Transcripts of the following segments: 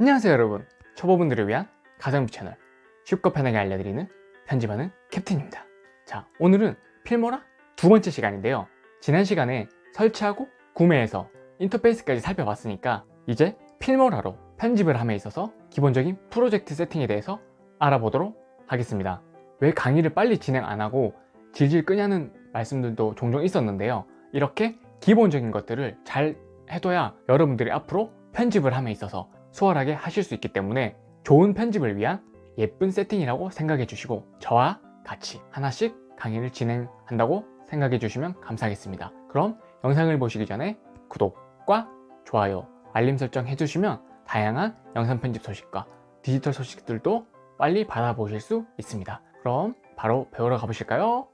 안녕하세요 여러분. 초보분들을 위한 가성비 채널 쉽고 편하게 알려드리는 편집하는 캡틴입니다. 자 오늘은 필모라 두 번째 시간인데요. 지난 시간에 설치하고 구매해서 인터페이스까지 살펴봤으니까 이제 필모라로 편집을 함에 있어서 기본적인 프로젝트 세팅에 대해서 알아보도록 하겠습니다. 왜 강의를 빨리 진행 안 하고 질질 끄냐는 말씀들도 종종 있었는데요. 이렇게 기본적인 것들을 잘 해둬야 여러분들이 앞으로 편집을 함에 있어서 수월하게 하실 수 있기 때문에 좋은 편집을 위한 예쁜 세팅이라고 생각해 주시고 저와 같이 하나씩 강의를 진행한다고 생각해 주시면 감사하겠습니다 그럼 영상을 보시기 전에 구독과 좋아요 알림 설정 해주시면 다양한 영상 편집 소식과 디지털 소식들도 빨리 받아보실 수 있습니다 그럼 바로 배우러 가보실까요?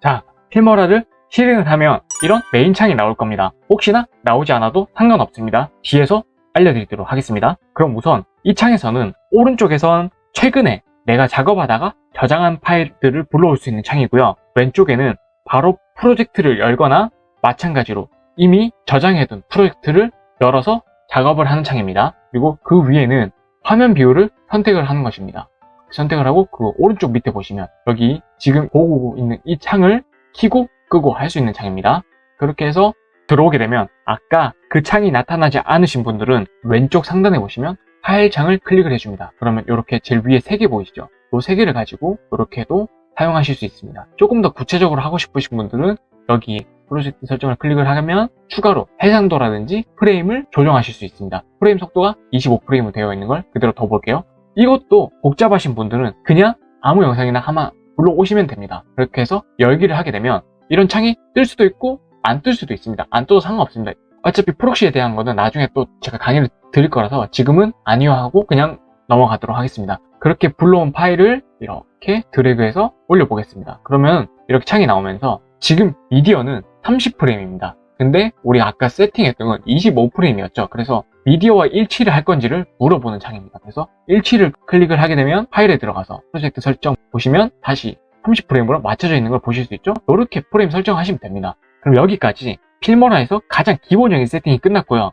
자, 필모라를 실행을 하면 이런 메인 창이 나올 겁니다. 혹시나 나오지 않아도 상관없습니다. 뒤에서 알려드리도록 하겠습니다. 그럼 우선 이 창에서는 오른쪽에선 최근에 내가 작업하다가 저장한 파일들을 불러올 수 있는 창이고요. 왼쪽에는 바로 프로젝트를 열거나 마찬가지로 이미 저장해둔 프로젝트를 열어서 작업을 하는 창입니다. 그리고 그 위에는 화면 비율을 선택을 하는 것입니다. 선택을 하고 그 오른쪽 밑에 보시면 여기 지금 보고 있는 이 창을 키고 끄고 할 수 있는 창입니다. 그렇게 해서 들어오게 되면 아까 그 창이 나타나지 않으신 분들은 왼쪽 상단에 보시면 파일 창을 클릭을 해줍니다. 그러면 이렇게 제일 위에 세개 보이시죠? 이세 개를 가지고 이렇게도 사용하실 수 있습니다. 조금 더 구체적으로 하고 싶으신 분들은 여기 프로젝트 설정을 클릭을 하면 추가로 해상도라든지 프레임을 조정하실 수 있습니다. 프레임 속도가 25프레임으로 되어 있는 걸 그대로 더 볼게요. 이것도 복잡하신 분들은 그냥 아무 영상이나 하나 불러오시면 됩니다. 그렇게 해서 열기를 하게 되면 이런 창이 뜰 수도 있고 안 뜰 수도 있습니다. 안 떠도 상관없습니다. 어차피 프록시에 대한 거는 나중에 또 제가 강의를 드릴 거라서 지금은 아니어하고 그냥 넘어가도록 하겠습니다. 그렇게 불러온 파일을 이렇게 드래그해서 올려보겠습니다. 그러면 이렇게 창이 나오면서 지금 미디어는 30프레임입니다. 근데 우리 아까 세팅했던 건 25프레임이었죠. 그래서 미디어와 일치를 할 건지를 물어보는 창입니다. 그래서 일치를 클릭을 하게 되면 파일에 들어가서 프로젝트 설정 보시면 다시 30 프레임으로 맞춰져 있는 걸 보실 수 있죠? 이렇게 프레임 설정하시면 됩니다. 그럼 여기까지 필모라에서 가장 기본적인 세팅이 끝났고요.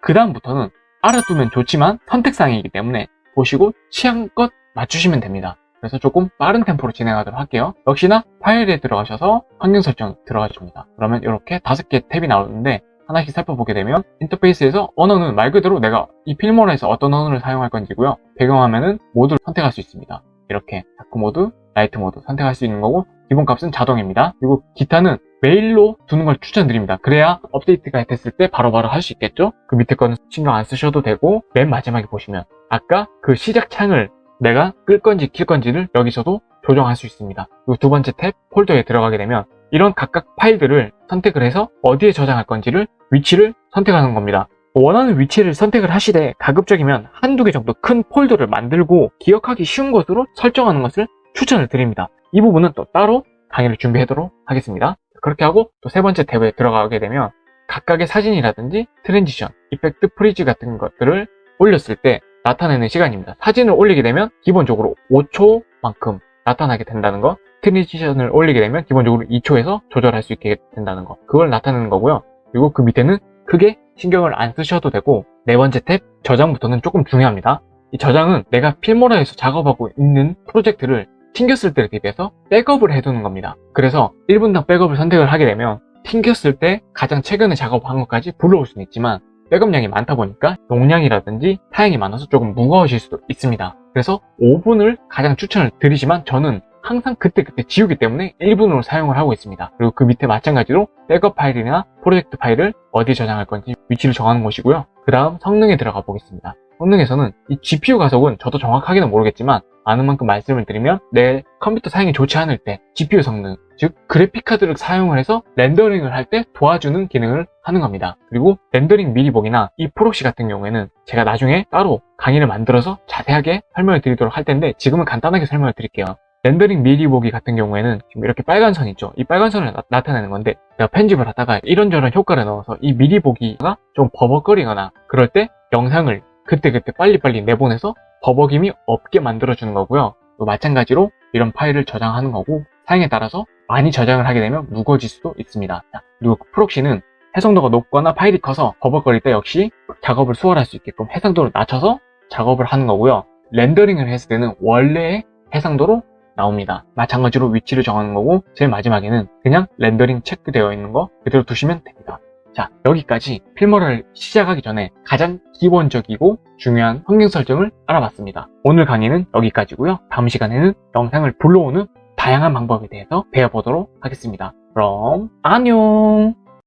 그 다음부터는 알아두면 좋지만 선택사항이기 때문에 보시고 취향껏 맞추시면 됩니다. 그래서 조금 빠른 템포로 진행하도록 할게요. 역시나 파일에 들어가셔서 환경 설정 들어가 줍니다. 그러면 이렇게 다섯 개 탭이 나오는데 하나씩 살펴보게 되면 인터페이스에서 언어는 말 그대로 내가 이 필모라에서 어떤 언어를 사용할 건지고요. 배경화면은 모두를 선택할 수 있습니다 이렇게 dark mode, light mode 선택할 수 있는 거고 기본 값은 자동입니다. 그리고 기타는 매일로 두는 걸 추천드립니다. 그래야 업데이트가 됐을 때 바로바로 할 수 있겠죠? 그 밑에 거는 신경 안 쓰셔도 되고 맨 마지막에 보시면 아까 그 시작 창을 내가 끌 건지 킬 건지를 여기서도 조정할 수 있습니다. 그리고 두 번째 탭 폴더에 들어가게 되면 이런 각각 파일들을 선택을 해서 어디에 저장할 건지를 위치를 선택하는 겁니다 원하는 위치를 선택을 하시되 가급적이면 한두 개 정도 큰 폴더를 만들고 기억하기 쉬운 것으로 설정하는 것을 추천을 드립니다. 이 부분은 또 따로 강의를 준비하도록 하겠습니다. 그렇게 하고 또 세 번째 탭에 들어가게 되면 각각의 사진이라든지 transition, effect, freeze 같은 것들을 올렸을 때 나타내는 시간입니다. 사진을 올리게 되면 기본적으로 5초만큼 나타나게 된다는 거 transition을 올리게 되면 기본적으로 2초에서 조절할 수 있게 된다는 거 그걸 나타내는 거고요. 그리고 그 밑에는 크게 신경을 안 쓰셔도 되고 네 번째 탭 저장부터는 조금 중요합니다. 이 저장은 내가 필모라에서 작업하고 있는 프로젝트를 튕겼을 때를 대비해서 백업을 해두는 겁니다. 그래서 1분당 백업을 선택을 하게 되면 튕겼을 때 가장 최근에 작업한 것까지 불러올 수는 있지만 백업량이 많다 보니까 용량이라든지 사양이 많아서 조금 무거워질 수도 있습니다. 그래서 5분을 가장 추천을 드리지만 저는 항상 그때그때 지우기 때문에 1분으로 사용을 하고 있습니다. 그리고 그 밑에 마찬가지로 백업 파일이나 프로젝트 파일을 어디에 저장할 건지 위치를 정하는 것이고요. 그 다음 성능에 들어가 보겠습니다. 성능에서는 이 GPU 가속은 저도 정확하게는 모르겠지만 아는 만큼 말씀을 드리면 내 컴퓨터 사양이 좋지 않을 때 GPU 성능 즉 그래픽카드를 사용을 해서 rendering을 할 때 도와주는 기능을 하는 겁니다. 그리고 rendering 미리 보기나 이 proxy 같은 경우에는 제가 나중에 따로 강의를 만들어서 자세하게 설명을 드리도록 할 텐데 지금은 간단하게 설명을 드릴게요 rendering 미리 보기 같은 경우에는 지금 이렇게 빨간 선 있죠? 이 빨간 선을 나, 타내는 건데 내가 편집을 하다가 이런저런 효과를 넣어서 이 미리 보기가 좀 버벅거리거나 그럴 때 영상을 그때그때 빨리빨리 내보내서 버벅임이 없게 만들어주는 거고요. 또 마찬가지로 이런 파일을 저장하는 거고 사양에 따라서 많이 저장을 하게 되면 무거워질 수도 있습니다. 자, 그리고 proxy는 해상도가 높거나 파일이 커서 버벅거릴 때 역시 작업을 수월할 수 있게끔 해상도를 낮춰서 작업을 하는 거고요. 렌더링을 했을 때는 원래의 해상도로 나옵니다. 마찬가지로 위치를 정하는 거고 제일 마지막에는 그냥 렌더링 체크되어 있는 거 그대로 두시면 됩니다. 자 여기까지 필모를 시작하기 전에 가장 기본적이고 중요한 환경 설정을 알아봤습니다. 오늘 강의는 여기까지고요. 다음 시간에는 영상을 불러오는 다양한 방법에 대해서 배워보도록 하겠습니다. 그럼 안녕